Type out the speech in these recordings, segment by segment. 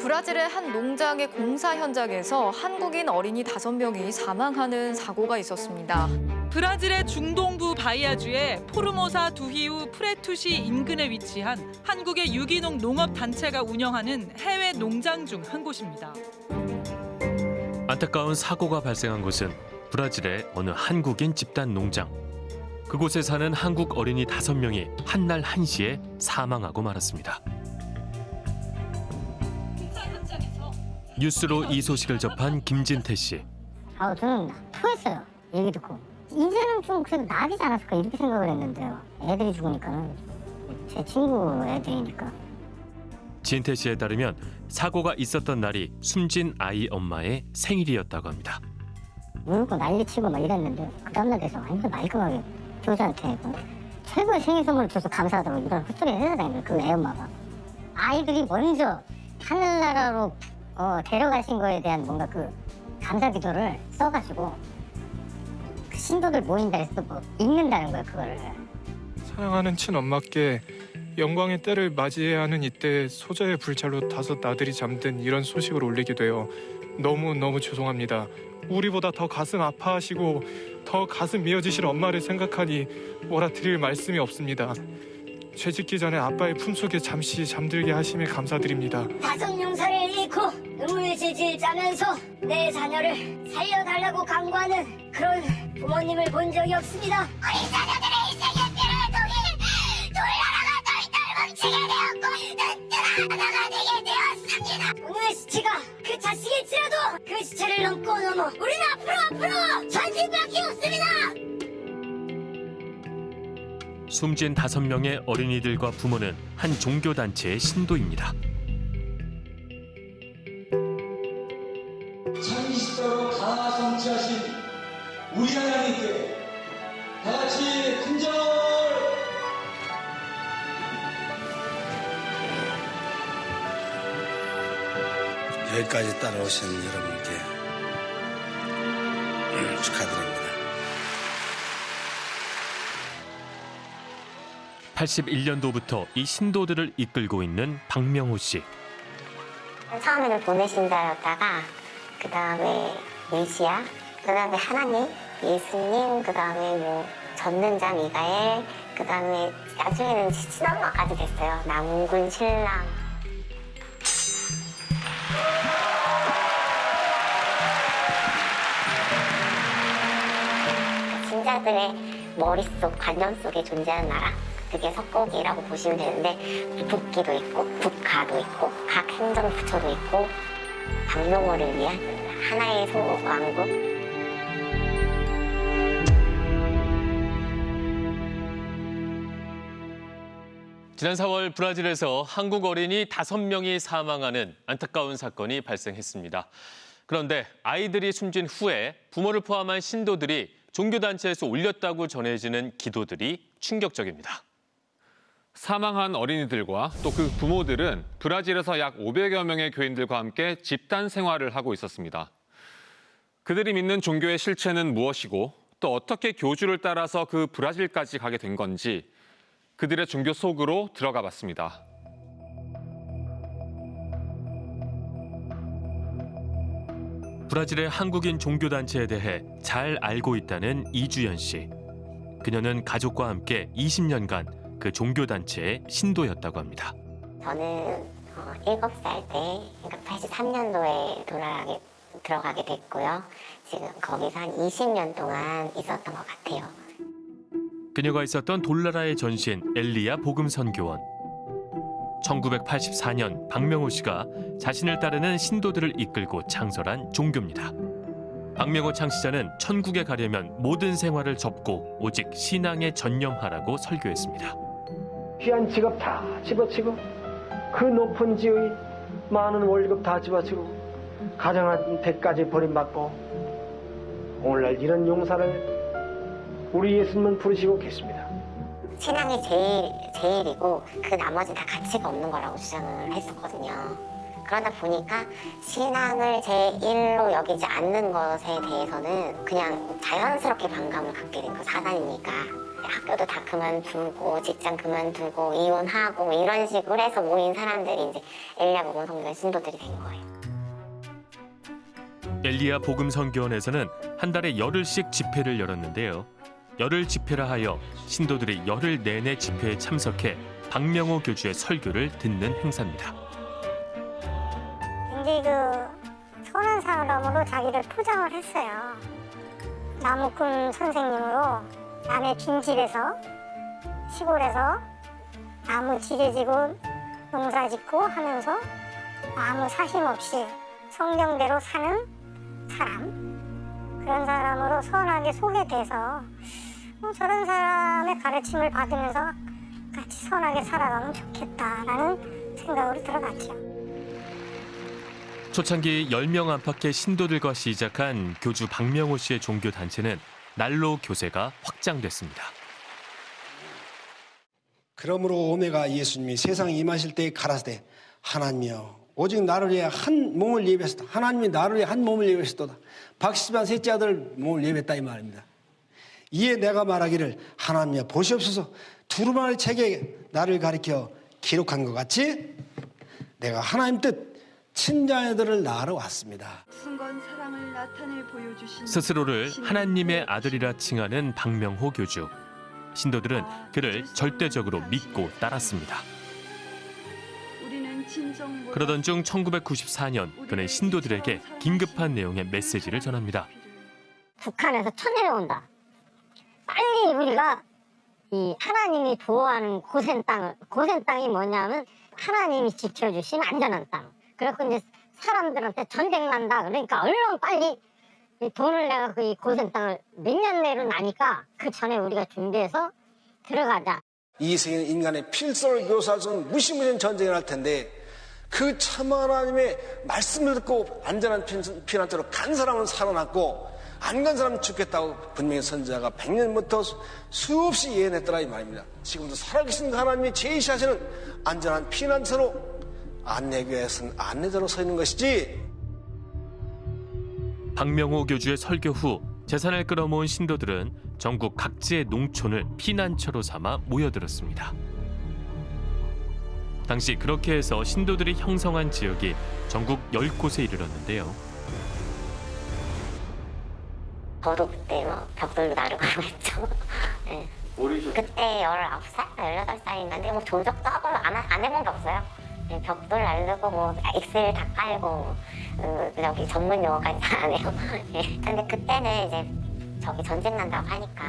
브라질의 한 농장의 공사 현장에서 한국인 어린이 다섯 명이 사망하는 사고가 있었습니다. 브라질의 중동부 바이아주의 포르모사 두히우 프레투시 인근에 위치한 한국의 유기농 농업 단체가 운영하는 해외 농장 중 한 곳입니다. 안타까운 사고가 발생한 곳은 브라질의 어느 한국인 집단 농장. 그곳에 사는 한국 어린이 다섯 명이 한날 한시에 사망하고 말았습니다. 뉴스로 이 소식을 접한 김진태 씨. 아, 저는 토했어요. 얘기 듣고. 이제는 좀 그래도 나아지지 않았을까 이렇게 생각을 했는데요. 애들이 죽으니까는 제 친구 애들이니까. 진태 씨에 따르면 사고가 있었던 날이 숨진 아이 엄마의 생일이었다고 합니다. 울고 난리치고 막 이랬는데 그 다음날 돼서 완전 말끔하게 교사한테 그 최고의 생일 선물을 줘서 감사하다고 이런 헛소리 해야 되는 거예요. 그 애엄마가. 아이들이 먼저 하늘나라로 어, 데려가신 거에 대한 뭔가 그 감사 기도를 써가지고 그 신도들 모인다 해서 뭐 읽는다는 거예요 그거를. 사랑하는 친엄마께 영광의 때를 맞이해야 하는 이때 소저의 불찰로 다섯 나들이 잠든 이런 소식을 올리게 되어 너무 너무 죄송합니다. 우리보다 더 가슴 아파하시고 더 가슴 미어지실 엄마를 생각하니 뭐라 드릴 말씀이 없습니다. 죄짓기 전에 아빠의 품속에 잠시 잠들게 하심에 감사드립니다. 다섯 용사를 잃고 질질 짜면서 내 자녀를 살려달라고 강구하는 그런 부모님을 본 적이 없습니다. 우리 자녀들의 인생의 피를 통해 돌나라가 너희 닮은 지게 되었고 든든한 하나가 되게 되었습니다. 오늘 시체가 그 자식일지라도 그 시체를 넘고 넘어 우리는 앞으로 앞으로 전진밖에 없습니다. 숨진 다섯 명의 어린이들과 부모는 한 종교 단체의 신도입니다. 참이시도로 다 성취하신 우리 하나님께 다 같이 큰절 여기까지 따라오신 여러분께 음, 축하드립니다. 81년도부터 이 신도들을 이끌고 있는 박명호 씨. 처음에는 보내신다였다가 그 다음에 메시아, 그 다음에 하나님, 예수님, 그 다음에 뭐 전능자 미가엘, 그 다음에 나중에는 친엄마까지 됐어요. 남군 신랑. 신자들의 머릿속, 관념 속에 존재하는 나라. 그게 석고기라고 보시면 되는데 북기도 있고 북가도 있고 각 행정부처도 있고 박명호를 위한 하나의 소왕국 지난 4월 브라질에서 한국 어린이 5명이 사망하는 안타까운 사건이 발생했습니다. 그런데 아이들이 숨진 후에 부모를 포함한 신도들이 종교단체에서 올렸다고 전해지는 기도들이 충격적입니다. 사망한 어린이들과 또 그 부모들은 브라질에서 약 500여 명의 교인들과 함께 집단 생활을 하고 있었습니다. 그들이 믿는 종교의 실체는 무엇이고 또 어떻게 교주를 따라서 그 브라질까지 가게 된 건지 그들의 종교 속으로 들어가 봤습니다. 브라질의 한국인 종교단체에 대해 잘 알고 있다는 이주연 씨. 그녀는 가족과 함께 20년간 그 종교단체의 신도였다고 합니다. 저는 어, 7살 때 그러니까 83년도에 돌아가게 들어가게 됐고요. 지금 거기서 한 20년 동안 있었던 것 같아요. 그녀가 있었던 돌나라의 전신 엘리야 복음 선교원. 1984년 박명호 씨가 자신을 따르는 신도들을 이끌고 창설한 종교입니다. 박명호 창시자는 천국에 가려면 모든 생활을 접고 오직 신앙에 전념하라고 설교했습니다. 귀한 직업 다 집어치고 그 높은 지위 많은 월급 다 집어치고 가정한테까지 버림받고 오늘날 이런 용사를 우리 예수님은 부르시고 계십니다. 신앙이 제일, 제일이고 그 나머지 다 가치가 없는 거라고 주장을 했었거든요. 그러다 보니까 신앙을 제1로 여기지 않는 것에 대해서는 그냥 자연스럽게 반감을 갖게 된 거 사단이니까 학교도 다 그만두고 직장 그만두고 이혼하고 뭐 이런 식으로 해서 모인 사람들이 이제 엘리야 복음 성교회 신도들이 된 거예요. 엘리야 복음 선교원에서는 한 달에 열흘씩 집회를 열었는데요. 열흘 집회라 하여 신도들이 열흘 내내 집회에 참석해 박명호 교주의 설교를 듣는 행사입니다. 굉장히 그 선한 사람으로 자기를 포장을 했어요. 나무꾼 선생님으로 남의 빈집에서 시골에서 나무 지게지고 농사 짓고 하면서 아무 사심 없이 성경대로 사는 사람 그런 사람으로 선하게 소개돼서 어, 저런 사람의 가르침을 받으면서 같이 선하게 살아가면 좋겠다라는 생각으로 들어갔죠. 초창기 10명 안팎의 신도들과 시작한 교주 박명호 씨의 종교 단체는 날로 교세가 확장됐습니다. 그러므로 오메가 예수님이 세상에 임하실 때 가라사대 하나님이여 오직 나를 위해 한 몸을 예배했다. 하나님이 나를 위해 한 몸을 예배했도다. 박시반 셋째 아들 몸을 예배했다 이 말입니다. 이에 내가 말하기를 하나님이여 보시옵소서 두루마리 책에 나를 가리켜 기록한 것 같이 내가 하나님 뜻 친자녀들을 낳으러 왔습니다. 순건 사랑을 나타내 보여주신 스스로를 하나님의 아들이라 칭하는 박명호 교주. 신도들은 그를 절대적으로 믿고 따랐습니다. 그러던 중 1994년 그는 신도들에게 긴급한 내용의 메시지를 전합니다. 북한에서 쳐내려온다. 빨리 우리가 이 하나님이 보호하는 고센 땅을 고센 땅이 뭐냐면 하나님이 지켜주신 안전한 땅. 그래서 이제 사람들한테 전쟁 난다. 그러니까 얼른 빨리 이 돈을 내가 그이 고센 땅을 몇 년 내로 나니까 그 전에 우리가 준비해서 들어가자. 이 세계는 인간의 필서를 없는 무시무시한 전쟁을 할 텐데 그 참 하나님의 말씀을 듣고 안전한 피- 피난처로 간 사람은 살아났고 안 간 사람은 죽겠다고 분명히 선지자가 100년부터 수없이 예언했더라 이 말입니다. 지금도 살아계신 하나님이 제시하시는 안전한 피난처로 안내교회에서는 안내자로 서 있는 것이지 박명호 교주의 설교 후 재산을 끌어모은 신도들은 전국 각지의 농촌을 피난처로 삼아 모여들었습니다. 당시 그렇게 해서 신도들이 형성한 지역이 전국 10곳에 이르렀는데요. 저도 그때 뭐 벽돌도 나르고 했죠. 네. 그때 19살, 18살인데 뭐 조적도 하고 안, 하- 안 해본 게 없어요. 네, 벽돌 나르고 뭐 엑셀 다 깔고 그 여기 전문 용어까지 다안 해요. 예. 근데 그때는 이제 저기 전쟁 난다고 하니까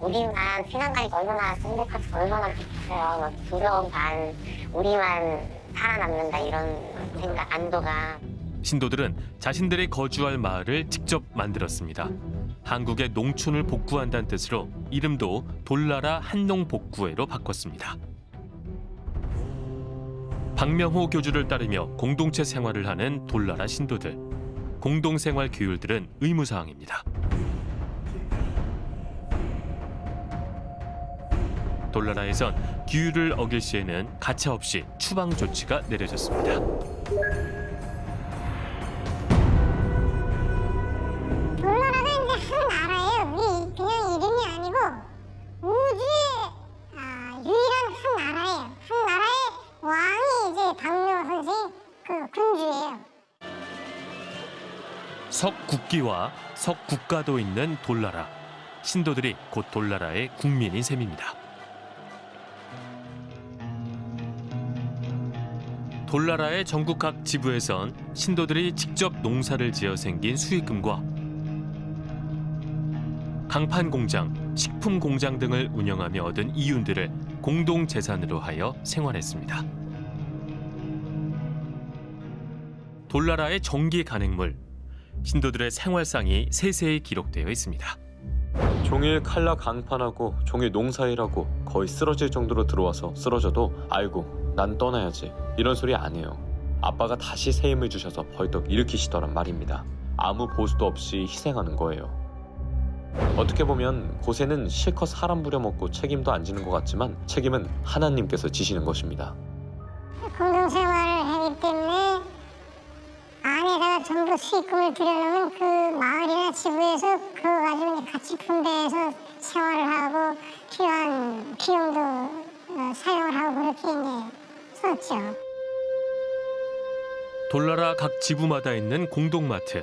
우리만 피난 가니까 얼마나 행복하고 얼마나 좋겠어요. 막 두려움 반 우리만 살아남는다 이런 생각 안도가 신도들은 자신들이 거주할 마을을 직접 만들었습니다. 한국의 농촌을 복구한다는 뜻으로 이름도 돌나라 한농복구회로 바꿨습니다. 박명호 교주를 따르며 공동체 생활을 하는 돌나라 신도들. 공동생활 규율들은 의무사항입니다. 돌나라에선 규율을 어길 시에는 가차없이 추방 조치가 내려졌습니다. 한 나라예요. 한 나라의 왕이 이제 박명호 선생 그 군주예요. 석국기와 석국가도 있는 돌나라. 신도들이 곧 돌나라의 국민인 셈입니다. 돌나라의 전국 각 지부에선 신도들이 직접 농사를 지어 생긴 수익금과 강판 공장, 식품 공장 등을 운영하며 얻은 이윤들을 공동 재산으로 하여 생활했습니다. 돌나라의 정기 간행물, 신도들의 생활상이 세세히 기록되어 있습니다. 종일 칼라 강판하고 종일 농사일하고 거의 쓰러질 정도로 들어와서 쓰러져도 아이고 난 떠나야지 이런 소리 안 해요. 아빠가 다시 새 힘을 주셔서 벌떡 일으키시더란 말입니다. 아무 보수도 없이 희생하는 거예요. 어떻게 보면 고세는 실컷 사람 부려먹고 책임도 안 지는 것 같지만 책임은 하나님께서 지시는 것입니다. 공동생활을 하기 때문에 안에다가 전부 수익금을 들여놓으면 그 마을이나 지구에서 그거 가지고 같이 분배해서 생활을 하고 필요한 비용도 어, 사용을 하고 그렇게 이제 썼죠. 돌나라 각 지구마다 있는 공동마트.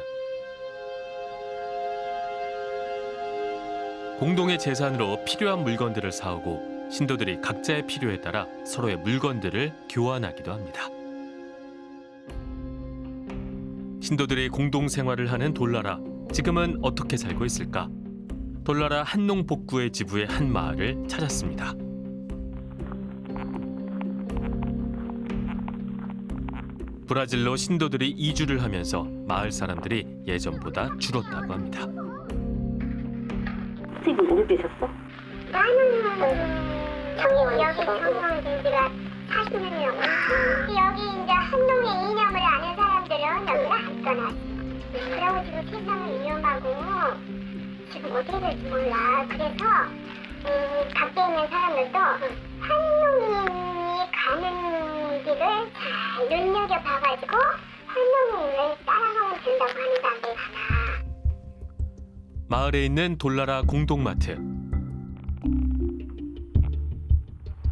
공동의 재산으로 필요한 물건들을 사오고 신도들이 각자의 필요에 따라 서로의 물건들을 교환하기도 합니다. 신도들이 공동 생활을 하는 돌나라. 지금은 어떻게 살고 있을까? 돌나라 한농 복구의 지부의 한 마을을 찾았습니다. 브라질로 신도들이 이주를 하면서 마을 사람들이 예전보다 줄었다고 합니다. 선생님 오래되셨어? 나는 여기 된 지가 40년 넘었어. 여기 이제 한동의 이념을 아는 사람들은 여기를 안 떠났어. 그러고 지금 세상은 위험하고 지금 어떻게 될지 몰라. 그래서 음, 밖에 있는 사람들도 한동이 가는 길을 잘 눈여겨봐가지고 한동을 따라가면 된다고 하는 사람들이 많아. 마을에 있는 돌나라 공동마트.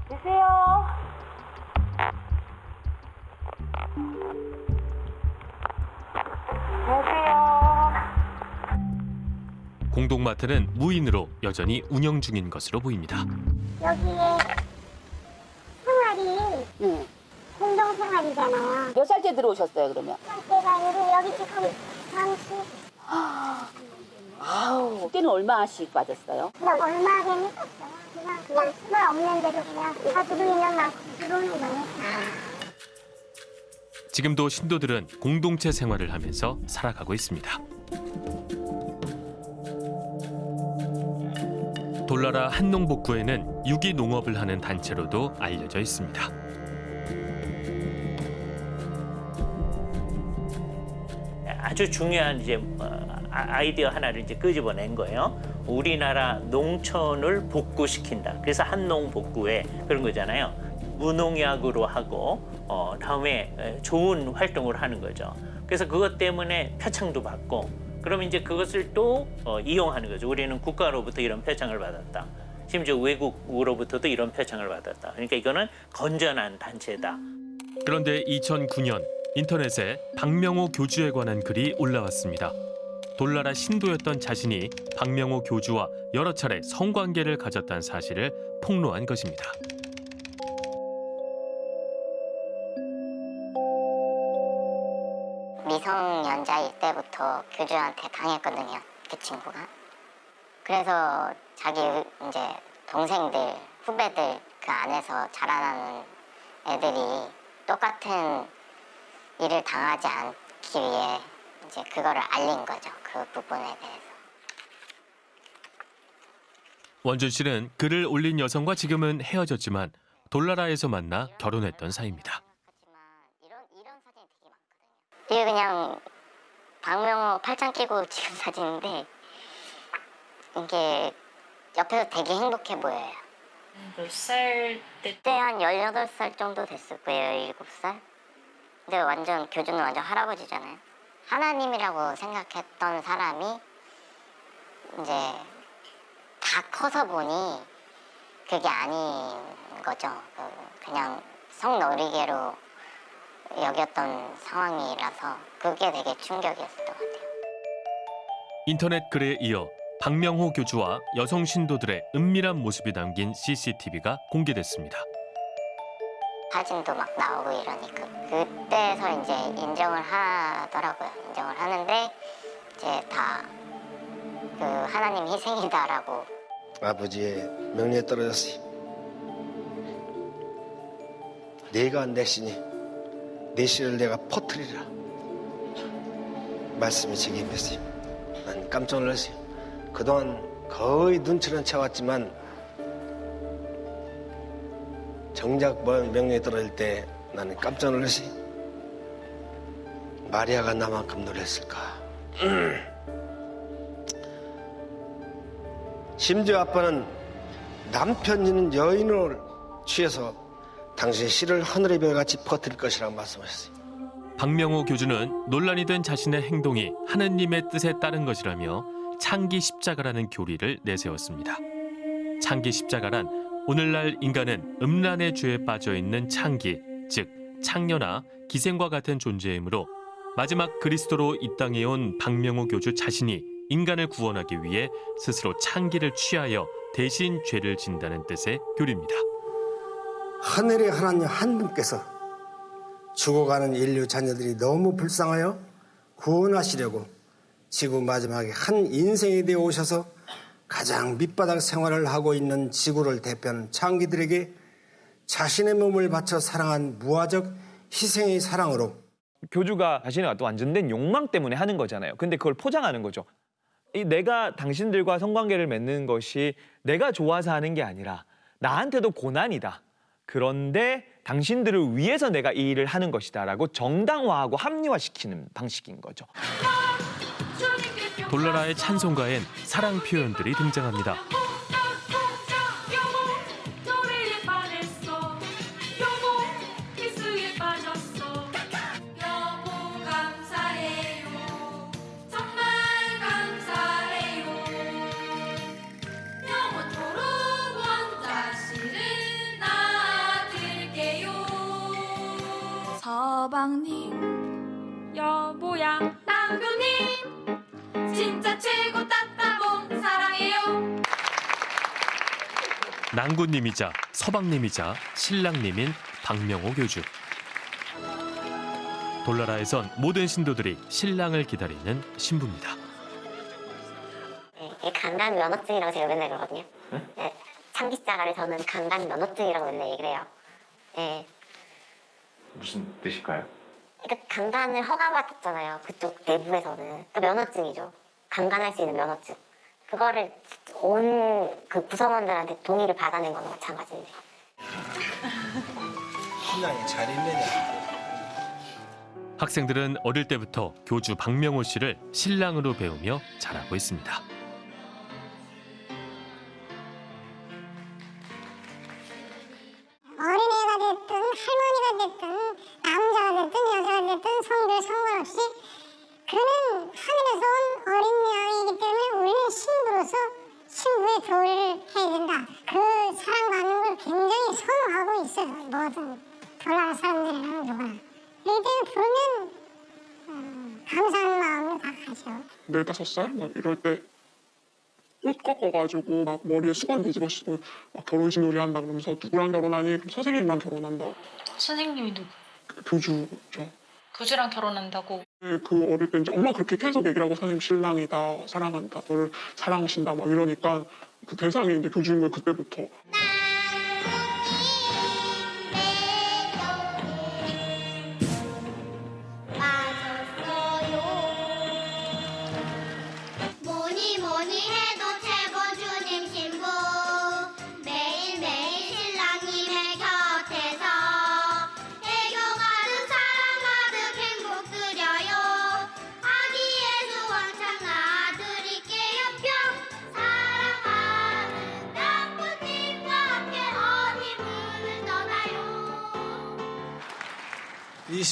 주세요. 공동마트는 무인으로 여전히 운영 중인 것으로 보입니다. 여기에 생활이 공동 생활이잖아요. 몇 살때 들어오셨어요 그러면? 제가 여기, 여기 지금 30, 아우 그때는 얼마씩 받았어요? 나 얼마 하긴 했었어요. 그냥, 그냥 수가 없는 대로 그냥 다 들어오는 만큼 들어오는 거니까. 지금도 신도들은 공동체 생활을 하면서 살아가고 있습니다. 돌나라 한농복구에는 유기농업을 하는 단체로도 알려져 있습니다. 아주 중요한 이제 어, 아- 아이디어 하나를 이제 끄집어낸 거예요. 우리나라 농촌을 복구시킨다. 그래서 한농 복구에 그런 거잖아요. 무농약으로 하고 어, 다음에 에, 좋은 활동을 하는 거죠. 그래서 그것 때문에 표창도 받고 그러면 이제 그것을 또 어, 이용하는 거죠. 우리는 국가로부터 이런 표창을 받았다. 심지어 외국으로부터도 이런 표창을 받았다. 그러니까 이거는 건전한 단체다. 그런데 2009년 인터넷에 박명호 교주에 관한 글이 올라왔습니다. 돌나라 신도였던 자신이 박명호 교주와 여러 차례 성관계를 가졌다는 사실을 폭로한 것입니다. 미성년자일 때부터 교주한테 당했거든요. 그 친구가. 그래서 자기 이제 동생들, 후배들 그 안에서 자라나는 애들이 똑같은 일을 당하지 않기 위해 이제 그거를 알린 거죠. 그 부분에 대해서. 원준 씨는 글을 올린 여성과 지금은 헤어졌지만 돌나라에서 만나 결혼했던 사이입니다. 이게 그냥 박명호 팔짱 끼고 찍은 사진인데 이게 옆에서 되게 행복해 보여요. 몇 살 때? 그때 한 18살 정도 됐을 거예요, 17살? 근데 완전 교주는 완전 할아버지잖아요. 하나님이라고 생각했던 사람이 이제 다 커서 보니 그게 아닌 거죠. 그 그냥 성놀이개로 여겼던 상황이라서 그게 되게 충격이었을 것 같아요. 인터넷 글에 이어 박명호 교주와 여성 신도들의 은밀한 모습이 담긴 CCTV가 공개됐습니다. 사진도 막 나오고 이러니까 그때서 이제 인정을 하더라고요. 인정을 하는데 이제 다 그 하나님 희생이다라고 아버지의 명령에 떨어졌어요. 내가 내 신이 내 신을 내가 퍼뜨리라. 말씀이 제게 임했어요. 난 깜짝 놀랐어요. 그동안 거의 눈치는 채왔지만 정작 뭐 명령에 떨어질 때 나는 깜짝 놀랐어요. 마리아가 나만큼 놀랐을까. 심지어 아빠는 남편이는 여인을 취해서 당신의 씨를 하늘의 별같이 퍼뜨릴 것이라고 말씀하셨어요. 박명호 교주는 논란이 된 자신의 행동이 하느님의 뜻에 따른 것이라며 창기 십자가라는 교리를 내세웠습니다. 창기 십자가란 오늘날 인간은 음란의 죄에 빠져 있는 창기, 즉 창녀나 기생과 같은 존재이므로 마지막 그리스도로 이 땅에 온 박명호 교주 자신이 인간을 구원하기 위해 스스로 창기를 취하여 대신 죄를 진다는 뜻의 교리입니다. 하늘의 하나님 한 분께서 죽어가는 인류 자녀들이 너무 불쌍하여 구원하시려고 지구 마지막에 한 인생이 되어 오셔서 가장 밑바닥 생활을 하고 있는 지구를 대표하는 창기들에게 자신의 몸을 바쳐 사랑한 무화적 희생의 사랑으로 교주가 자신의 어떤 완전된 욕망 때문에 하는 거잖아요. 근데 그걸 포장하는 거죠. 이 내가 당신들과 성관계를 맺는 것이 내가 좋아서 하는 게 아니라 나한테도 고난이다. 그런데 당신들을 위해서 내가 이 일을 하는 것이다라고 정당화하고 합리화시키는 방식인 거죠. 돌나라의 찬송가엔 사랑 표현들이 등장합니다. 서방님 여보야 진짜 최고 따따봉 사랑해요 낭군님이자 서방님이자 신랑님인 박명호 교주. 돌나라에선 모든 신도들이 신랑을 기다리는 신부입니다. 이 강간 면허증이라고 제가 맨날 그러거든요. 네, 창기자가를 저는 강간 면허증이라고 맨날 얘기를 해요. 네, 무슨 뜻일까요? 그러니까 강간을 허가받았잖아요. 그쪽 내부에서는. 그 면허증이죠. 강간할 수 있는 면허증. 그거를 온 그 구성원들한테 동의를 받아낸 거나 마찬가지인데. 신랑이 잘 있느냐 학생들은 어릴 때부터 교주 박명호 씨를 신랑으로 배우며 자라고 있습니다. 다섯 살 막 이럴 때 옷 꺾어가지고 막 머리에 수건 뒤집어 쓰고 막 결혼식 놀이 한다 그러면서 누구랑 결혼하니? 그럼 선생님이랑 결혼한다 선생님이 누구? 교주죠. 교주랑 결혼한다고. 그 어릴 때 이제 엄마 그렇게 계속 얘기를 하고 선생님 신랑이다 사랑한다 너를 사랑하신다 막 이러니까 그 대상이 이제 교주인 거예요 그때부터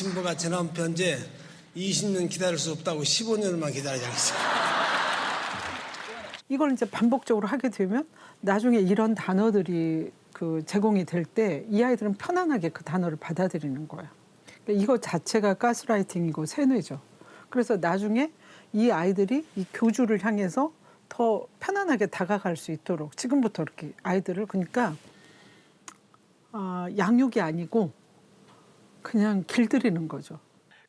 신부가 지난 편제 20년 기다릴 수 없다고 15년만 기다리자겠어 이걸 이제 반복적으로 하게 되면 나중에 이런 단어들이 그 제공이 될 때 이 아이들은 편안하게 그 단어를 받아들이는 거예요. 그러니까 이거 자체가 가스라이팅이고 세뇌죠. 그래서 나중에 이 아이들이 이 교주를 향해서 더 편안하게 다가갈 수 있도록 지금부터 이렇게 아이들을 그러니까 아, 양육이 아니고 그냥 길들이는 거죠.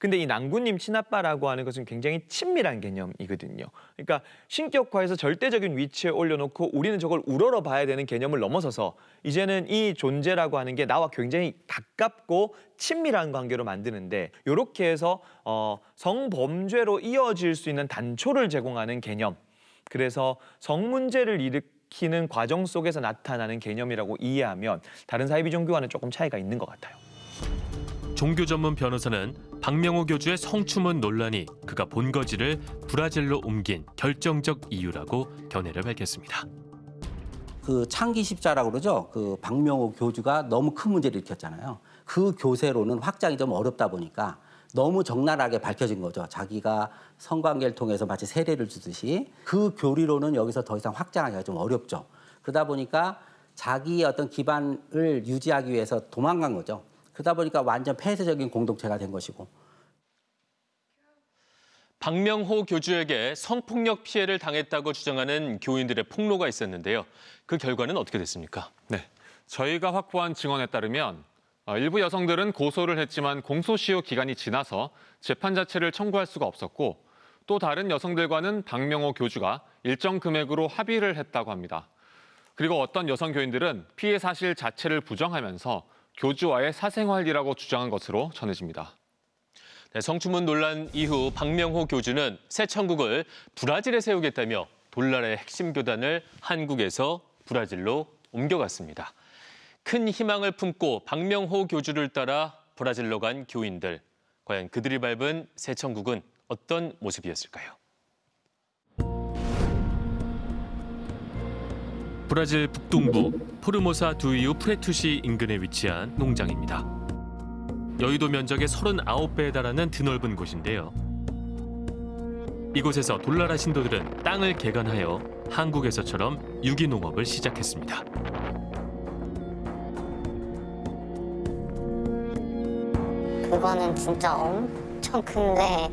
근데 이 낭구님 친아빠라고 하는 것은 굉장히 친밀한 개념이거든요. 그러니까 신격화해서 절대적인 위치에 올려놓고 우리는 저걸 우러러 봐야 되는 개념을 넘어서서 이제는 이 존재라고 하는 게 나와 굉장히 가깝고 친밀한 관계로 만드는데 이렇게 해서 어, 성범죄로 이어질 수 있는 단초를 제공하는 개념. 그래서 성문제를 일으키는 과정 속에서 나타나는 개념이라고 이해하면 다른 사이비 종교와는 조금 차이가 있는 것 같아요. 종교 전문 변호사는 박명호 교주의 성추문 논란이 그가 본거지를 브라질로 옮긴 결정적 이유라고 견해를 밝혔습니다. 그 창기 십자라고 그러죠. 그 박명호 교주가 너무 큰 문제를 일으켰잖아요. 그 교세로는 확장이 좀 어렵다 보니까 너무 적나라하게 밝혀진 거죠. 자기가 성관계를 통해서 마치 세례를 주듯이 그 교리로는 여기서 더 이상 확장하기가 좀 어렵죠. 그러다 보니까 자기의 어떤 기반을 유지하기 위해서 도망간 거죠. 그러다 보니까 완전 폐쇄적인 공동체가 된 것이고 박명호 교주에게 성폭력 피해를 당했다고 주장하는 교인들의 폭로가 있었는데요. 그 결과는 어떻게 됐습니까? 네, 저희가 확보한 증언에 따르면 어, 일부 여성들은 고소를 했지만 공소시효 기간이 지나서 재판 자체를 청구할 수가 없었고 또 다른 여성들과는 박명호 교주가 일정 금액으로 합의를 했다고 합니다. 그리고 어떤 여성 교인들은 피해 사실 자체를 부정하면서 교주와의 사생활이라고 주장한 것으로 전해집니다. 네, 성추문 논란 이후 박명호 교주는 새 천국을 브라질에 세우겠다며 돌나라의 핵심 교단을 한국에서 브라질로 옮겨갔습니다. 큰 희망을 품고 박명호 교주를 따라 브라질로 간 교인들. 과연 그들이 밟은 새 천국은 어떤 모습이었을까요? 브라질 북동부 포르모사 두이우 프레투시 인근에 위치한 농장입니다. 여의도 면적의 39배에 달하는 드넓은 곳인데요. 이곳에서 돌나라 신도들은 땅을 개간하여 한국에서처럼 유기농업을 시작했습니다. 그거는 진짜 엄청 큰데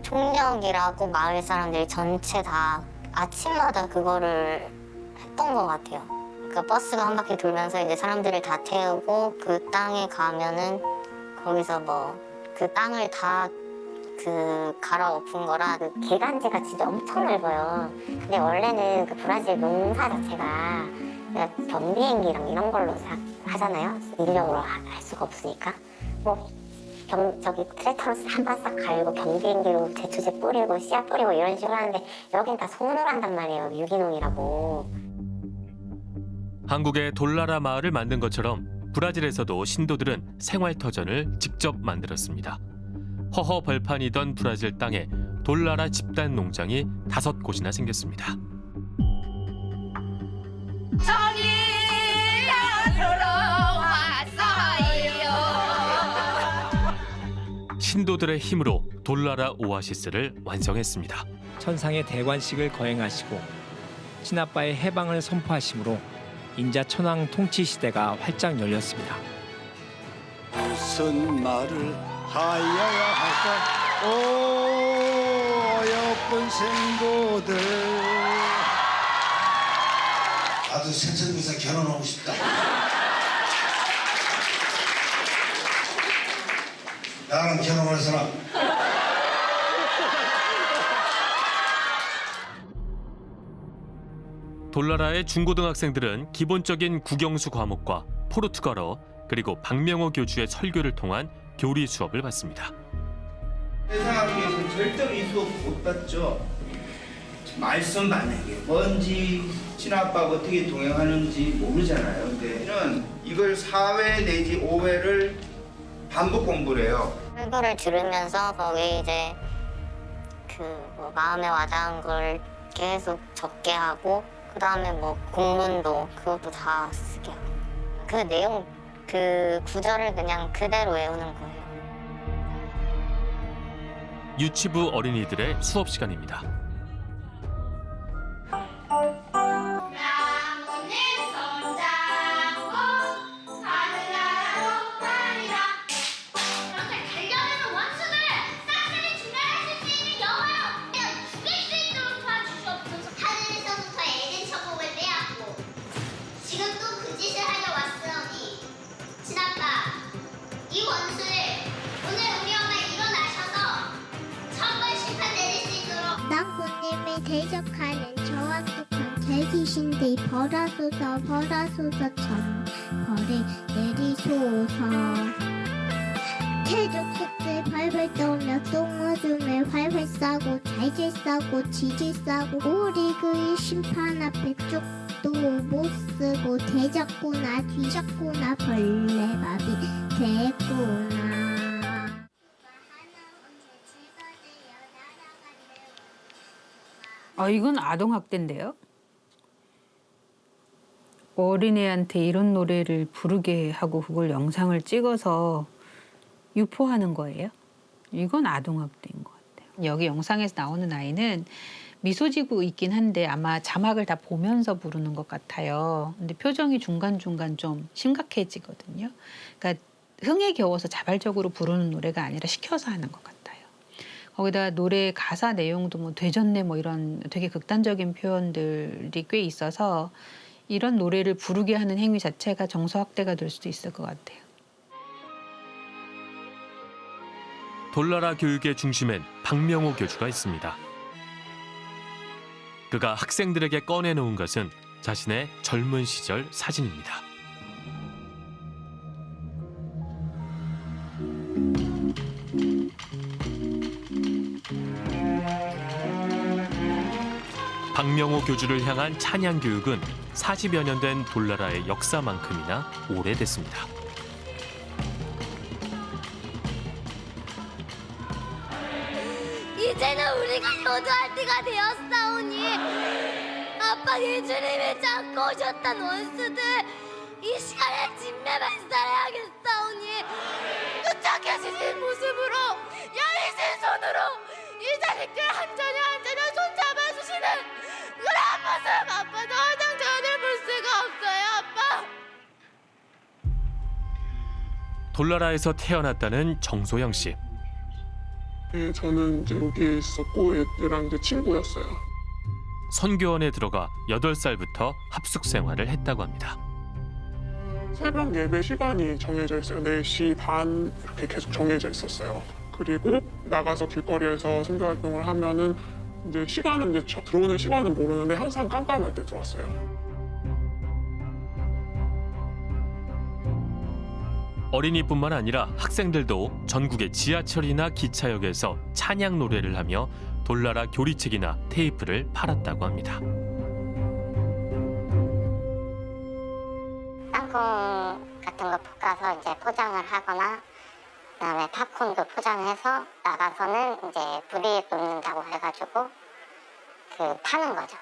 총력이라고 마을 사람들이 전체 다 아침마다 그거를 했던 것 같아요. 그러니까 버스가 한 바퀴 돌면서 이제 사람들을 다 태우고 그 땅에 가면은 거기서 뭐 그 땅을 다 그 갈아엎은 거라 그 개간지가 진짜 엄청 넓어요. 근데 원래는 그 브라질 농사 자체가 경비행기랑 이런 걸로 사- 하잖아요. 인력으로 하- 할 수가 없으니까. 뭐 경, 저기 트랙터로 한번 싹 갈고 경비행기로 제초제 뿌리고 씨앗 뿌리고 이런 식으로 하는데 여긴 다 손으로 한단 말이에요. 유기농이라고. 한국의 돌나라 마을을 만든 것처럼 브라질에서도 신도들은 생활터전을 직접 만들었습니다. 허허 벌판이던 브라질 땅에 돌나라 집단 농장이 다섯 곳이나 생겼습니다. 신도들의 힘으로 돌나라 오아시스를 완성했습니다. 천상의 대관식을 거행하시고 친아빠의 해방을 선포하심으로 인자 천황 통치 시대가 활짝 열렸습니다. 무슨 말을 하여야 할까 오 어여쁜 생도들 나도 세천국에서 결혼하고 싶다. 나랑 결혼할 사람. 돌나라의 중고등학생들은 기본적인 국영수 과목과 포르투갈어 그리고 박명호 교주의 설교를 통한 교리 수업을 받습니다. 세상학교에서 절대로 이 수업 못 받죠. 말씀 받는 게 뭔지 친아빠가 어떻게 동행하는지 모르잖아요. 근데 는 이걸 4회 내지 5회를 반복 공부를 해요. 설교를 들으면서 거기 이제 그 뭐 마음에 와닿은 걸 계속 적게 하고 그 다음에 뭐 공문도 그것도 다 쓰게 하고 그 내용 그 구절을 그냥 그대로 외우는 거예요. 유치부 어린이들의 수업 시간입니다. 대적하는 저와 똑같은 대기신들 벌하소서 벌하소서 천 벌을 내리소서. 태족속들 발발 떠오며 똥오줌에 활활 싸고 잘질 싸고 지질 싸고 우리 그의 심판 앞에 쪽도 못 쓰고 대적구나 뒤적구나 벌레밥이 됐구나 아, 이건 아동학대인데요. 어린애한테 이런 노래를 부르게 하고 그걸 영상을 찍어서 유포하는 거예요. 이건 아동학대인 것 같아요. 여기 영상에서 나오는 아이는 미소 지고 있긴 한데 아마 자막을 다 보면서 부르는 것 같아요. 근데 표정이 중간중간 좀 심각해지거든요. 그러니까 흥에 겨워서 자발적으로 부르는 노래가 아니라 시켜서 하는 것 같아요. 거기다 노래 가사 내용도 뭐 되졌네 뭐 이런 되게 극단적인 표현들이 꽤 있어서 이런 노래를 부르게 하는 행위 자체가 정서 확대가 될 수도 있을 것 같아요. 돌나라 교육의 중심엔 박명호 교주가 있습니다. 그가 학생들에게 꺼내놓은 것은 자신의 젊은 시절 사진입니다. 박명호 교주를 향한 찬양 교육은 40여 년 된 돌나라의 역사만큼이나 오래됐습니다. 이제는 우리가 효도할 때가 되었사오니 아빠 예수님이 잡고 오셨던 원수들 이 시간에 진매만 살아야겠사오니 도착해주신 모습으로 여리신 손으로 이 자식들 한 자녀 한 자녀 손잡아주시는 그런 모습 아빠도 화장 전을 볼 수가 없어요 아빠 돌나라에서 태어났다는 정소영 씨. 예, 저는 이제 여기에 있었고 얘랑 이제 친구였어요. 선교원에 들어가 8살부터 합숙 생활을 했다고 합니다. 새벽 예배 시간이 정해져 있어요. 4시 반 이렇게 계속 정해져 있었어요. 그리고 나가서 길거리에서 선교 활동을 하면은 이제 시간은 이제 저- 들어오는 시간은 모르는데 항상 깜깜할 때 들어왔어요. 어린이뿐만 아니라 학생들도 전국의 지하철이나 기차역에서 찬양 노래를 하며 돌나라 교리책이나 테이프를 팔았다고 합니다. 땅콩 같은 거 볶아서 이제 포장을 하거나 그다음에 팝콘도 포장해서 나가서는 이제 불이익 돋는다고 해가지고 그 파는 거죠.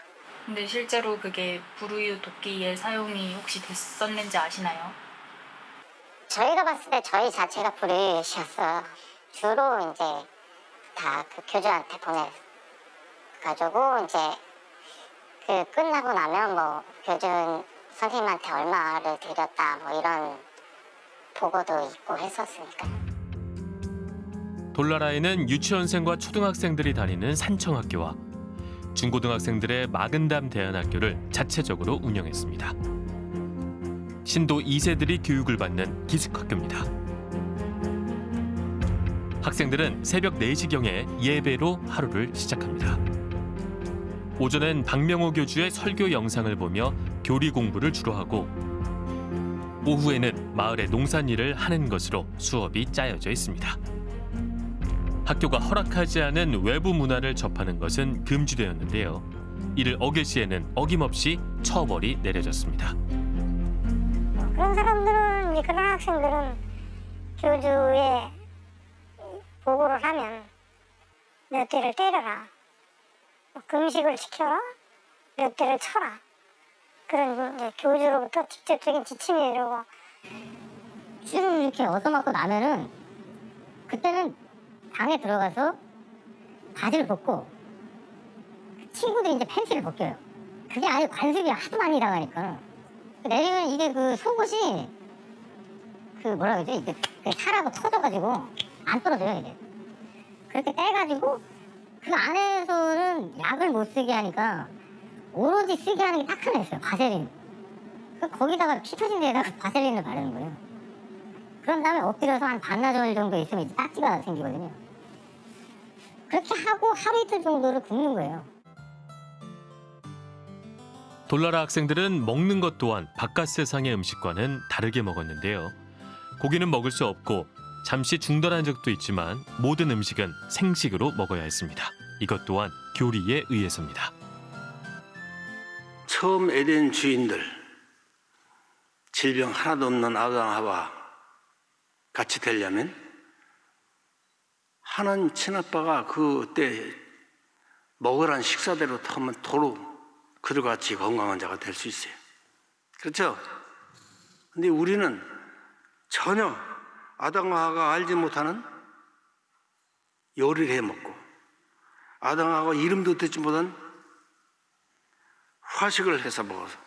근데 실제로 그게 불우유 도끼의 사용이 혹시 됐었는지 아시나요? 저희가 봤을 때 저희 자체가 불이익이었어요. 주로 이제 다 그 교주한테 보내가지고 이제 그 끝나고 나면 뭐 교주 선생님한테 얼마를 드렸다 뭐 이런 보고도 있고 했었으니까. 돌나라에는 유치원생과 초등학생들이 다니는 산청학교와 중고등학생들의 마근담 대안학교를 자체적으로 운영했습니다. 신도 2세들이 교육을 받는 기숙학교입니다. 학생들은 새벽 4시경에 예배로 하루를 시작합니다. 오전엔 박명호 교주의 설교 영상을 보며 교리 공부를 주로 하고 오후에는 마을의 농산일을 하는 것으로 수업이 짜여져 있습니다. 학교가 허락하지 않은 외부 문화를 접하는 것은 금지되었는데요. 이를 어길 시에는 어김없이 처벌이 내려졌습니다. 그런 사람들은 그런 학생들은 교주에 보고를 하면 몇 대를 때려라 뭐 금식을 지켜라 몇 대를 쳐라 그런 이제 교주로부터 직접적인 지침이 내려고 쭉 이렇게 얻어맞고 나면은 그때는 방에 들어가서 바지를 벗고 친구들이 이제 팬티를 벗겨요. 그게 아예 관습이 하도 많이 당하니까 내리면 이게 그 속옷이 그 뭐라 그러지 이게 그 살하고 터져가지고 안 떨어져요 이게. 그렇게 떼가지고 그 안에서는 약을 못 쓰게 하니까 오로지 쓰게 하는 게 딱 하나 있어요 바세린. 그 거기다가 피 터진 데에다가 바셀린을 바르는 거예요. 그런 다음에 엎드려서 한 반나절 정도 있으면 이제 딱지가 생기거든요. 그렇게 하고 하루 이틀 정도를 굶는 거예요. 돌나라 학생들은 먹는 것 또한 바깥 세상의 음식과는 다르게 먹었는데요. 고기는 먹을 수 없고 잠시 중단한 적도 있지만 모든 음식은 생식으로 먹어야 했습니다. 이것 또한 교리에 의해서입니다. 처음 에덴 주인들 질병 하나도 없는 아담 하와 같이 되려면 하나님 친아빠가 그때 먹으란 식사대로 하면 도로 그들같이 건강한 자가 될 수 있어요. 그렇죠? 근데 우리는 전혀 아담과 하가 알지 못하는 요리를 해 먹고 아담과 하가 이름도 듣지 못한 화식을 해서 먹어서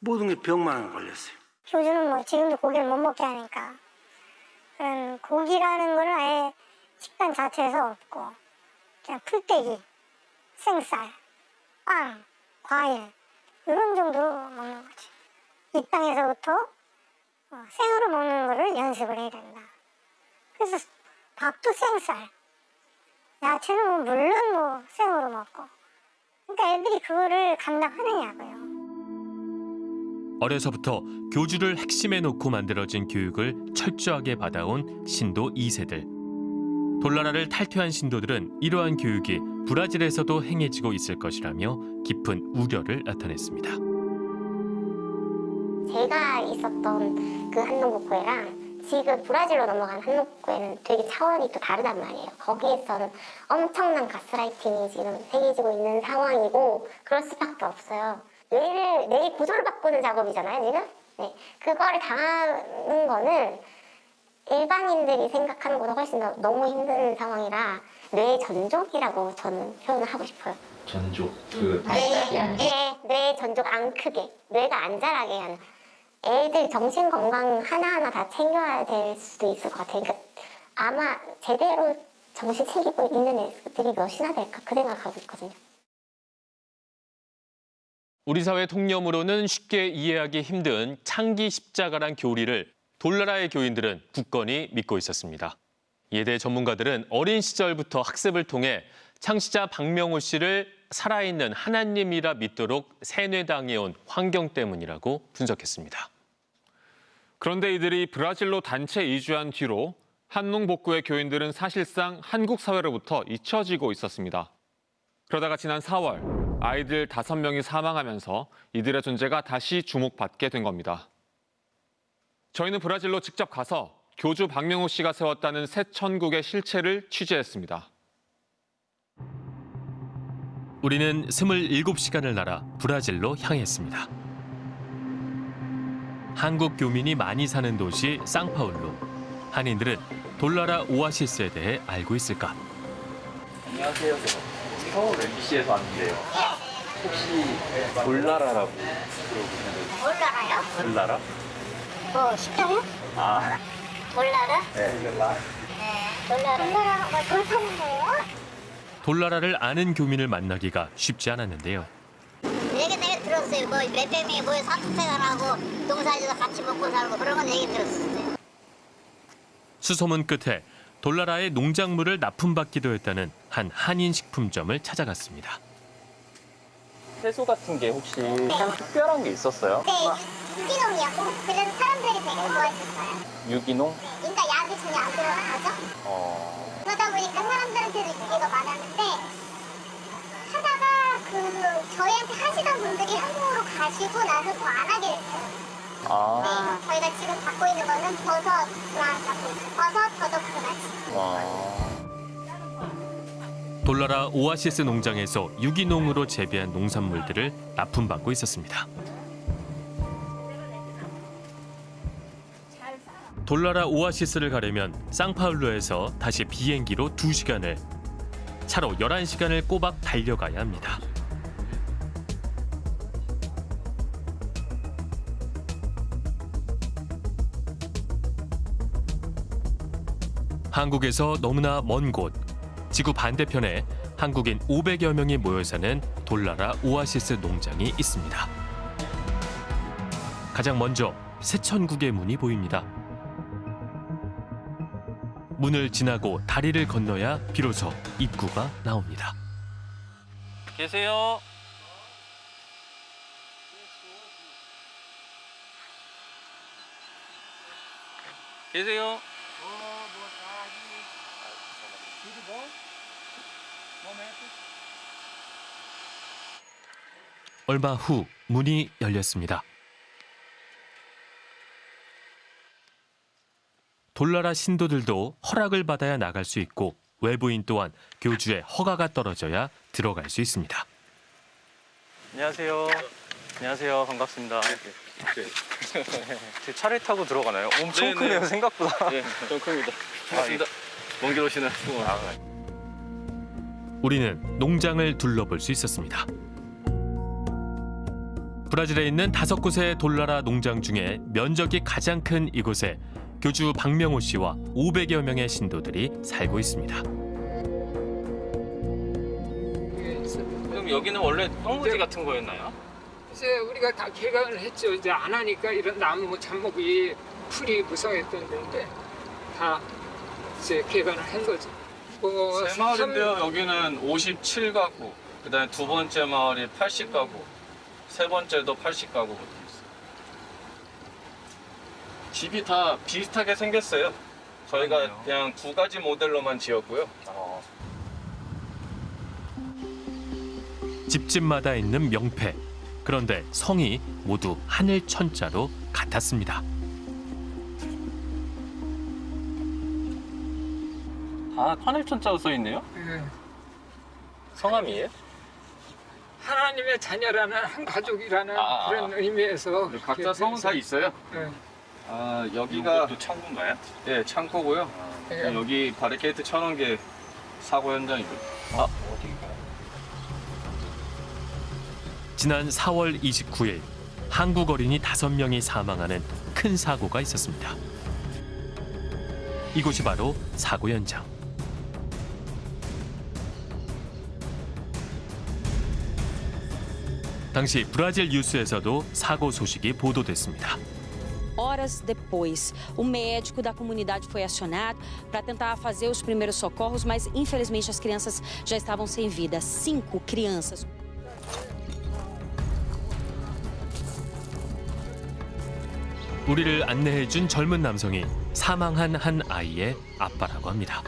모든 게 병만 걸렸어요. 교주는 뭐 지금도 고기를 못 먹게 하니까 그런 고기라는 거는 아예 식단 자체에서 없고 그냥 풀떼기, 생쌀, 빵, 과일 이런 정도로 먹는 거지. 이 땅에서부터 어, 생으로 먹는 거를 연습을 해야 된다. 그래서 밥도 생쌀, 야채는 뭐 물론 뭐 생으로 먹고. 그러니까 애들이 그거를 감당하느냐고요. 어려서부터 교주를 핵심에 놓고 만들어진 교육을 철저하게 받아온 신도 2세들. 돌나라를 탈퇴한 신도들은 이러한 교육이 브라질에서도 행해지고 있을 것이라며 깊은 우려를 나타냈습니다. 제가 있었던 그 한농복구회랑 지금 브라질로 넘어간 한농복구회는 되게 차원이 또 다르단 말이에요. 거기에서는 엄청난 가스라이팅이 지금 행해지고 있는 상황이고 그럴 수밖에 없어요. 뇌를 뇌 구조를 바꾸는 작업이잖아요, 지금. 네, 그거를 당하는 거는 일반인들이 생각하는 것보다 훨씬 더 너무 힘든 상황이라 뇌 전족이라고 저는 표현을 하고 싶어요. 전족 그 네, 네, 뇌 전족 안 크게, 뇌가 안 자라게 하는. 애들 정신 건강 하나하나 다 챙겨야 될 수도 있을 것 같아요. 그러니까 아마 제대로 정신 챙기고 있는 애들이 몇이나 될까 그 생각하고 있거든요. 우리 사회 통념으로는 쉽게 이해하기 힘든 창기 십자가란 교리를 돌나라의 교인들은 굳건히 믿고 있었습니다. 이에 대해 전문가들은 어린 시절부터 학습을 통해 창시자 박명호 씨를 살아있는 하나님이라 믿도록 세뇌당해온 환경 때문이라고 분석했습니다. 그런데 이들이 브라질로 단체 이주한 뒤로 한농 복구의 교인들은 사실상 한국 사회로부터 잊혀지고 있었습니다. 그러다가 지난 4월 아이들 5명이 사망하면서 이들의 존재가 다시 주목받게 된 겁니다. 저희는 브라질로 직접 가서 교주 박명호 씨가 세웠다는 새 천국의 실체를 취재했습니다. 우리는 27시간을 날아 브라질로 향했습니다. 한국 교민이 많이 사는 도시 상파울루. 한인들은 돌나라 오아시스에 대해 알고 있을까? 안녕하세요. 저 서울 MBC에서 왔는데요. 혹시 돌나라라고 들어보셨나요? 몰라요? 돌나라? 뭐 식당이요? 아, 몰라요? 네. 뭐돌 파는 거예요? 돌나라를 아는 교민을 만나기가 쉽지 않았는데요. 얘기 내가 들었어요. 뭐 몇명이 모여 사투생활하고 농사지도 같이 먹고 살고 그런 건 얘기 들었어요. 수소문 끝에 돌나라의 농작물을 납품받기도 했다는 한 한인 식품점을 찾아갔습니다. 채소 같은 게 혹시 좀 특별한 게 있었어요? 네, 유기농이었고 그래서 사람들이 되게 좋아했었어요. 유기농? 그러니까 약이 전혀 안 들어간 거죠. 어, 그러다 보니까 사람들한테도 인기가 많았는데 하다가 그 저희한테 하시던 분들이 한국으로 가시고 나서 더 안 하게 됐어요. 아, 네, 저희가 지금 갖고 있는 거는 갖고 있어요. 버섯, 더덕스나치. 와. 돌나라 오아시스 농장에서 유기농으로 재배한 농산물들을 납품받고 있었습니다. 돌나라 오아시스를 가려면 상파울루에서 다시 비행기로 2시간을, 차로 11시간을 꼬박 달려가야 합니다. 한국에서 너무나 먼 곳, 지구 반대편에 한국인 500여 명이 모여 사는 돌나라 오아시스 농장이 있습니다. 가장 먼저 새천국의 문이 보입니다. 문을 지나고 다리를 건너야 비로소 입구가 나옵니다. 계세요? 계세요? 얼마 후 문이 열렸습니다. 돌나라 신도들도 허락을 받아야 나갈 수 있고 외부인 또한 교주의 허가가 떨어져야 들어갈 수 있습니다. 안녕하세요. 안녕하세요. 반갑습니다. 제 차를 타고 들어가나요? 엄청 네, 크네요, 네. 생각보다. 네, 좀 큽니다. 반갑습니다. 먼길 오시는 수고 우리는 농장을 둘러볼 수 있었습니다. 브라질에 있는 다섯 곳의 돌나라 농장 중에 면적이 가장 큰 이곳에 교주 박명호 씨와 500여 명의 신도들이 살고 있습니다. 그럼 여기는 원래 황무지 같은 거였나요? 이제 우리가 다 개간을 했죠. 이제 안 하니까 이런 나무 잡목이 풀이 무성했던 데인데 다 이제 개간을 한 거죠. 뭐세 마을인데요. 여기는 57가구, 그다음에 두 번째 마을이 80가구, 세 번째도 80가구. 집이 다 비슷하게 생겼어요. 저희가 그냥 두 가지 모델로만 지었고요. 집집마다 있는 명패. 그런데 성이 모두 하늘 천자로 같았습니다. 다 하늘 천자로 써 있네요. 예. 성함이에요? 하나님의 자녀라는 한 가족이라는 아, 아, 그런 의미에서 각자 성은 다 있어요. 예. 아 여기가 또 창고인가요? 네 창고고요. 예. 여기 바리케이트 쳐놓은 게 사고 현장이고. 아 어디가? 지난 4월 29일 한국 어린이 5명이 사망하는 큰 사고가 있었습니다. 이곳이 바로 사고 현장. 당시 브라질 뉴스에서도 사고 소식이 보도됐습니다. Horas depois, o médico da comunidade foi acionado para tentar fazer os primeiros socorros, mas infelizmente as crianças já estavam sem vida. Cinco crianças. 우리를 안내해준 젊은 남성이 사망한 한 아이의 아빠라고 합니다.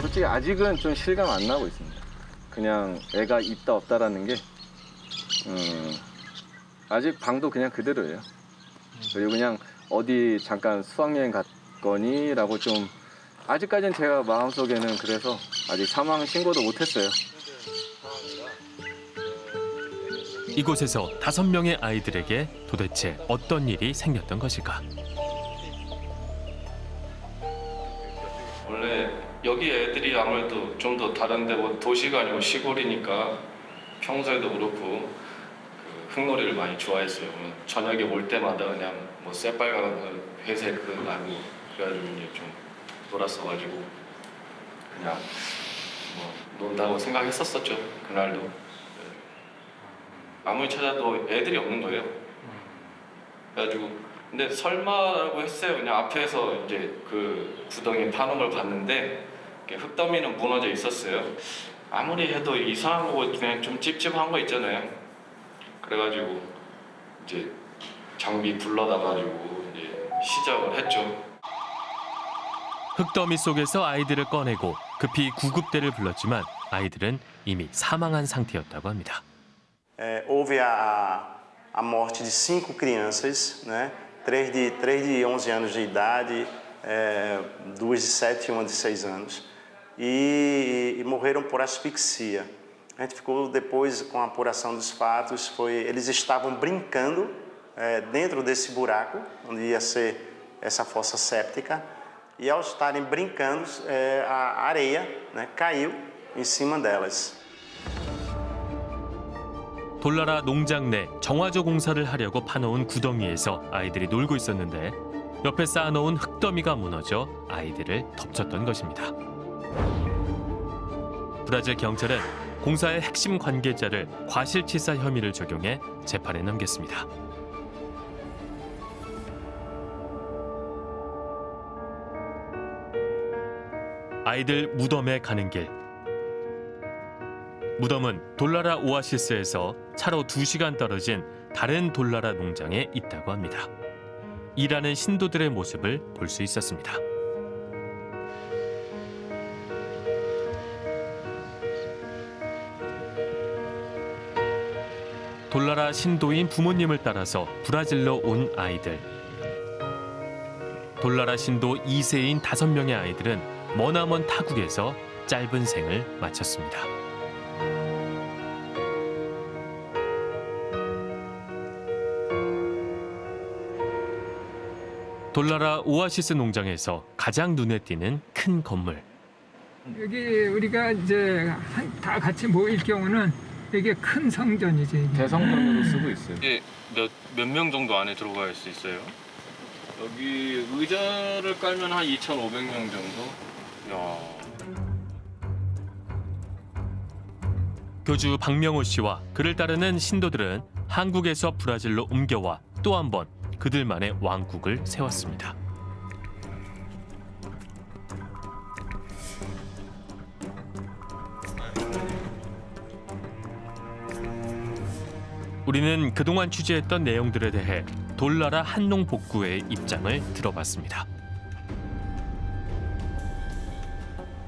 솔직히 아직은 좀 실감 안 나고 있습니다. 그냥 애가 있다 없다라는 게 음, 아직 방도 그냥 그대로예요. 그리고 그냥 어디 잠깐 수학여행 갔거니 라고 좀 아직까지는 제가 마음속에는 그래서 아직 사망 신고도 못했어요. 이곳에서 다섯 명의 아이들에게 도대체 어떤 일이 생겼던 것일까? 원래 여기 애들이 아무래도 좀 더 다른데 뭐 도시가 아니고 시골이니까 평소에도 그렇고 그 흙놀이를 많이 좋아했어요. 뭐 저녁에 올 때마다 그냥 뭐 새빨간 그 회색 그 나무 그래가지고 이제 좀 놀았어가지고 그냥 뭐 논다고 생각했었었죠 그날도. 네. 아무리 찾아도 애들이 없는 거예요. 그래가지고 근데 설마라고 했어요. 그냥 앞에서 이제 그 구덩이 파는 걸 봤는데 흙더미는 무너져 있었어요. 아무리 해도 이상한 거고 그냥 좀 찝찝한 거 있잖아요. 그래가지고 이제 장비 불러다가지고 이제 시작을 했죠. 흙더미 속에서 아이들을 꺼내고 급히 구급대를 불렀지만 아이들은 이미 사망한 상태였다고 합니다. É, houve a, a morte de cinco crianças, né? três, de, três de 11 anos de idade, é, duas de 7 e uma de 6 anos, e, e morreram por asfixia. A gente ficou depois com a apuração dos fatos, foi, eles estavam brincando é, dentro desse buraco, onde ia ser essa fossa séptica, e ao estarem brincando, é, a areia né, caiu em cima delas. 돌나라 농장 내 정화조 공사를 하려고 파놓은 구덩이에서 아이들이 놀고 있었는데 옆에 쌓아놓은 흙더미가 무너져 아이들을 덮쳤던 것입니다. 브라질 경찰은 공사의 핵심 관계자를 과실치사 혐의를 적용해 재판에 넘겼습니다. 아이들 무덤에 가는 길. 무덤은 돌나라 오아시스에서 차로 2시간 떨어진 다른 돌나라 농장에 있다고 합니다. 일하는 신도들의 모습을 볼 수 있었습니다. 돌나라 신도인 부모님을 따라서 브라질로 온 아이들. 돌나라 신도 2세인 5명의 아이들은 머나먼 타국에서 짧은 생을 마쳤습니다. 돌나라 오아시스 농장에서 가장 눈에 띄는 큰 건물. 여기 우리가 이제 한- 다 같이 모일 경우는 이게 큰 성전이지. 대성전으로 쓰고 있어요. 이게 몇몇 명 정도 안에 들어갈 수 있어요? 여기 의자를 깔면 한 2,500명 정도. 야. 교주 박명호 씨와 그를 따르는 신도들은 한국에서 브라질로 옮겨와 또 한 번 그들만의 왕국을 세웠습니다. 우리는 그동안 취재했던 내용들에 대해 돌나라 한농 복구회의 입장을 들어봤습니다.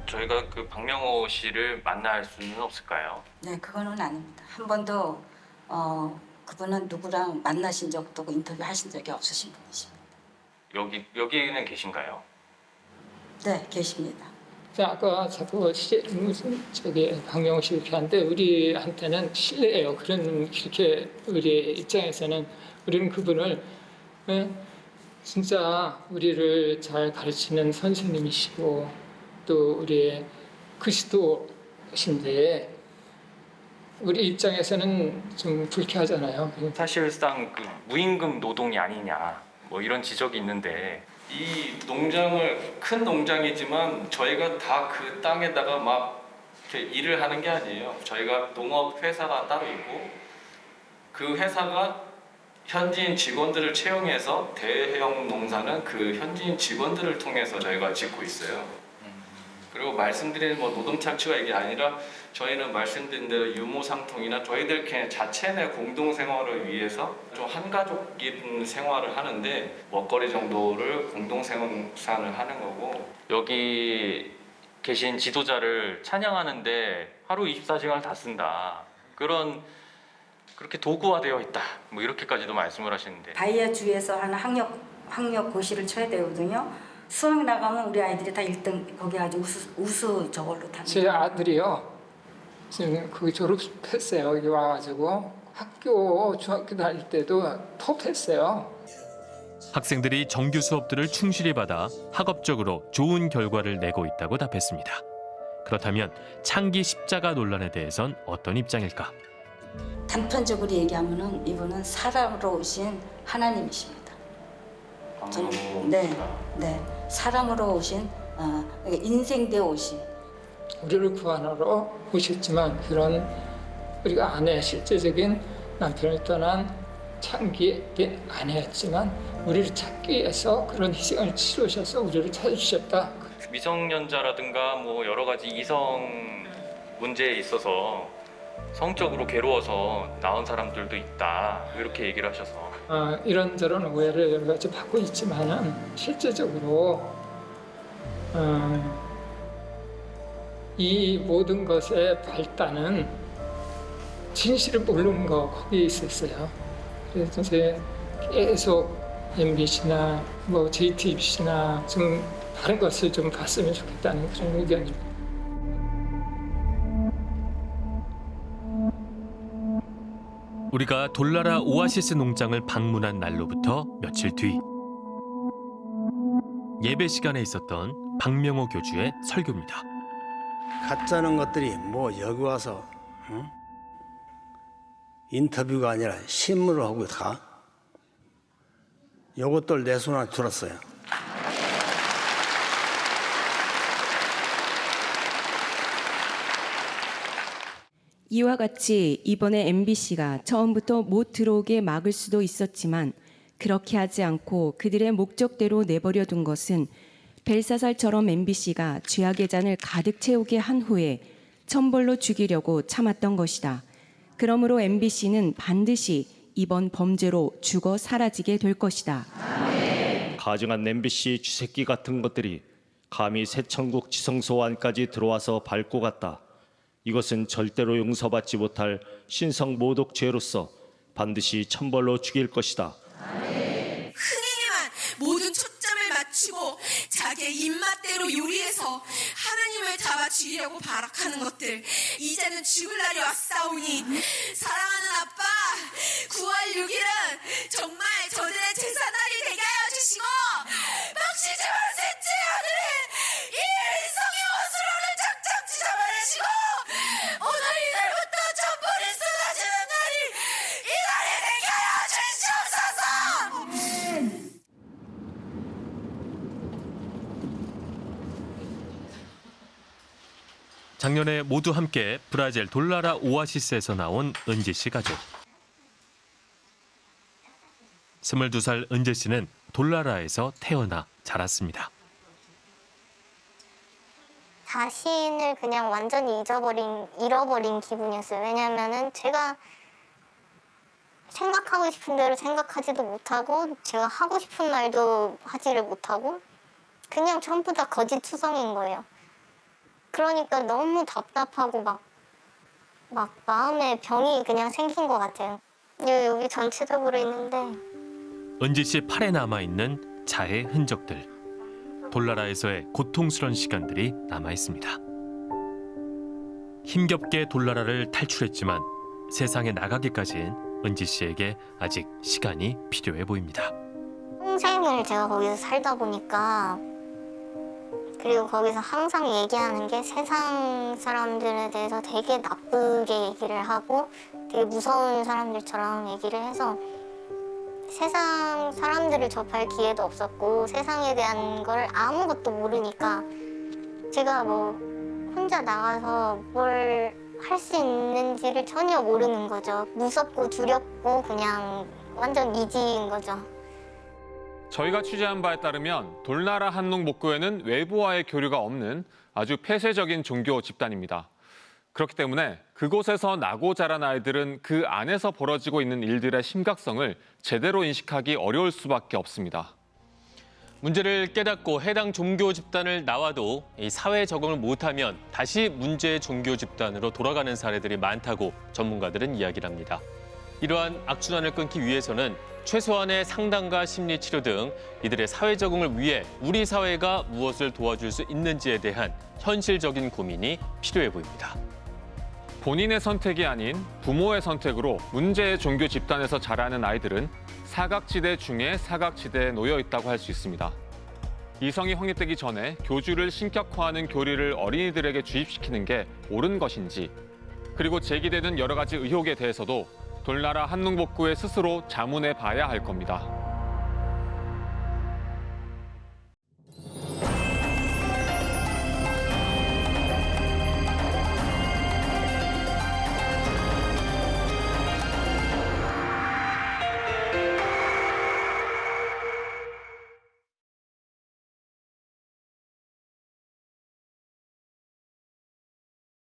저희가 그 박명호 씨를 만날 수는 없을까요? 네, 그거는 아닙니다. 한 번도 어, 그분은 누구랑 만나신 적도 없고 인터뷰 하신 적이 없으신 분이십니다. 여기 여기는 계신가요? 네, 계십니다. 자, 아까 자꾸 시, 무슨 저기 이렇게 하는데 우리한테는 실례예요. 그런 그렇게 우리 입장에서는 우리는 그분을 예? 진짜 우리를 잘 가르치는 선생님이시고 또 우리의 그리스도신데 우리 입장에서는 좀 불쾌하잖아요. 사실상 그 무임금 노동이 아니냐 뭐 이런 지적이 있는데 이 농장을 큰 농장이지만 저희가 다 그 땅에다가 막 이렇게 일을 하는 게 아니에요. 저희가 농업 회사가 따로 있고 그 회사가 현지인 직원들을 채용해서 대형 농사는 그 현지인 직원들을 통해서 저희가 짓고 있어요. 그리고 말씀드린 뭐 노동 착취가 이게 아니라 저희는 말씀드린 대로 유모상통이나 저희들 그냥 자체 내 공동 생활을 위해서 좀 한가족인 생활을 하는데 먹거리 정도를 공동 생산을 하는 거고. 여기 계신 지도자를 찬양하는데 하루 24시간을 다 쓴다. 그런 그렇게 도구화되어 있다. 뭐 이렇게까지도 말씀을 하시는데. 바이아 주에서 하는 학력 학력 고시를 쳐야 되거든요. 수학 나가면 우리 아이들이 다 1등 거기 아주 우수 우수 저걸로 탑니다. 제 아들이요. 지금 그 졸업했어요. 여기 와가지고 학교 중학교 다닐 때도 톱했어요. 학생들이 정규 수업들을 충실히 받아 학업적으로 좋은 결과를 내고 있다고 답했습니다. 그렇다면 창기 십자가 논란에 대해선 어떤 입장일까? 단편적으로 얘기하면은 이분은 사람으로 오신 하나님이십니다. 저는 네, 네 사람으로 오신 어, 인생되어 오신. 우리를 구하러 오셨지만 그런 우리가 아내 실제적인 남편을 떠난 창기의 아내였지만 우리를 찾기 위해서 그런 희생을 치르셔서 우리를 찾으셨다. 미성년자라든가 뭐 여러 가지 이성 문제에 있어서 성적으로 괴로워서 나온 사람들도 있다. 이렇게 얘기를 하셔서 어, 이런저런 오해를 여러 가지 받고 있지만은 실제적으로 어, 이 모든 것의 발단은 진실을 모르는 거 거기에 있었어요. 그래서 이제 계속 MBC나 뭐 JTBC나 좀 다른 것을 좀 봤으면 좋겠다는 그런 의견입니다. 우리가 돌나라 오아시스 농장을 방문한 날로부터 며칠 뒤 예배 시간에 있었던 박명호 교주의 설교입니다. 가짜는 것들이 뭐 여기 와서 응? 인터뷰가 아니라 신문을 하고 가. 요것들 내 손안에 들었어요. 이와 같이 이번에 MBC가 처음부터 못 들어오게 막을 수도 있었지만 그렇게 하지 않고 그들의 목적대로 내버려 둔 것은 벨사살처럼 MBC가 죄악의 잔을 가득 채우게 한 후에 천벌로 죽이려고 참았던 것이다. 그러므로 MBC는 반드시 이번 범죄로 죽어 사라지게 될 것이다. 가증한 MBC 쥐새끼 같은 것들이 감히 새천국 지성소 안까지 들어와서 밟고 갔다. 이것은 절대로 용서받지 못할 신성 모독 죄로서 반드시 천벌로 죽일 것이다. 흥행에만 모든 초점을 맞추고 자기의 입맛대로 요리해서 하나님을 잡아 죽이려고 발악하는 것들 이제는 죽을 날이 왔사오니 사랑하는 아빠 9월 6일은 정말 저들의 제사날이 되게 하여 주시고 박시지만 셋째 아들 버리시고 오늘 이날부터 천불이 쏟아지는 날이 이날이 생겨야 주시옵소서. 작년에 모두 함께 브라질 돌라라 오아시스에서 나온 은지 씨 가족. 22살 은재 씨는 돌나라에서 태어나 자랐습니다. 자신을 그냥 완전히 잊어버린 잃어버린 기분이었어요. 왜냐면은 제가 생각하고 싶은 대로 생각하지도 못하고 제가 하고 싶은 말도 하지를 못하고 그냥 전부 다 거짓 투성인 거예요. 그러니까 너무 답답하고 막, 막 마음에 병이 그냥 생긴 것 같아요. 여기, 여기 전체적으로 있는데 은지 씨 팔에 남아 있는 자의 흔적들. 돌나라에서의 고통스런 시간들이 남아 있습니다. 힘겹게 돌나라를 탈출했지만 세상에 나가기까지는 은지 씨에게 아직 시간이 필요해 보입니다. 평생을 제가 거기서 살다 보니까 그리고 거기서 항상 얘기하는 게 세상 사람들에 대해서 되게 나쁘게 얘기를 하고 되게 무서운 사람들처럼 얘기를 해서 세상 사람들을 접할 기회도 없었고 세상에 대한 걸 아무것도 모르니까 제가 뭐 혼자 나가서 뭘 할 수 있는지를 전혀 모르는 거죠. 무섭고 두렵고 그냥 완전 이지인 거죠. 저희가 취재한 바에 따르면 돌나라 한농 목교회는 외부와의 교류가 없는 아주 폐쇄적인 종교 집단입니다. 그렇기 때문에 그곳에서 나고 자란 아이들은 그 안에서 벌어지고 있는 일들의 심각성을 제대로 인식하기 어려울 수밖에 없습니다. 문제를 깨닫고 해당 종교 집단을 나와도 이 사회에 적응을 못하면 다시 문제의 종교 집단으로 돌아가는 사례들이 많다고 전문가들은 이야기를 합니다. 이러한 악순환을 끊기 위해서는 최소한의 상담과 심리 치료 등 이들의 사회 적응을 위해 우리 사회가 무엇을 도와줄 수 있는지에 대한 현실적인 고민이 필요해 보입니다. 본인의 선택이 아닌 부모의 선택으로 문제의 종교 집단에서 자라는 아이들은 사각지대 중에 사각지대에 놓여 있다고 할 수 있습니다. 이성이 확립되기 전에 교주를 신격화하는 교리를 어린이들에게 주입시키는 게 옳은 것인지 그리고 제기되는 여러 가지 의혹에 대해서도 돌나라 한농복구에 스스로 자문해 봐야 할 겁니다.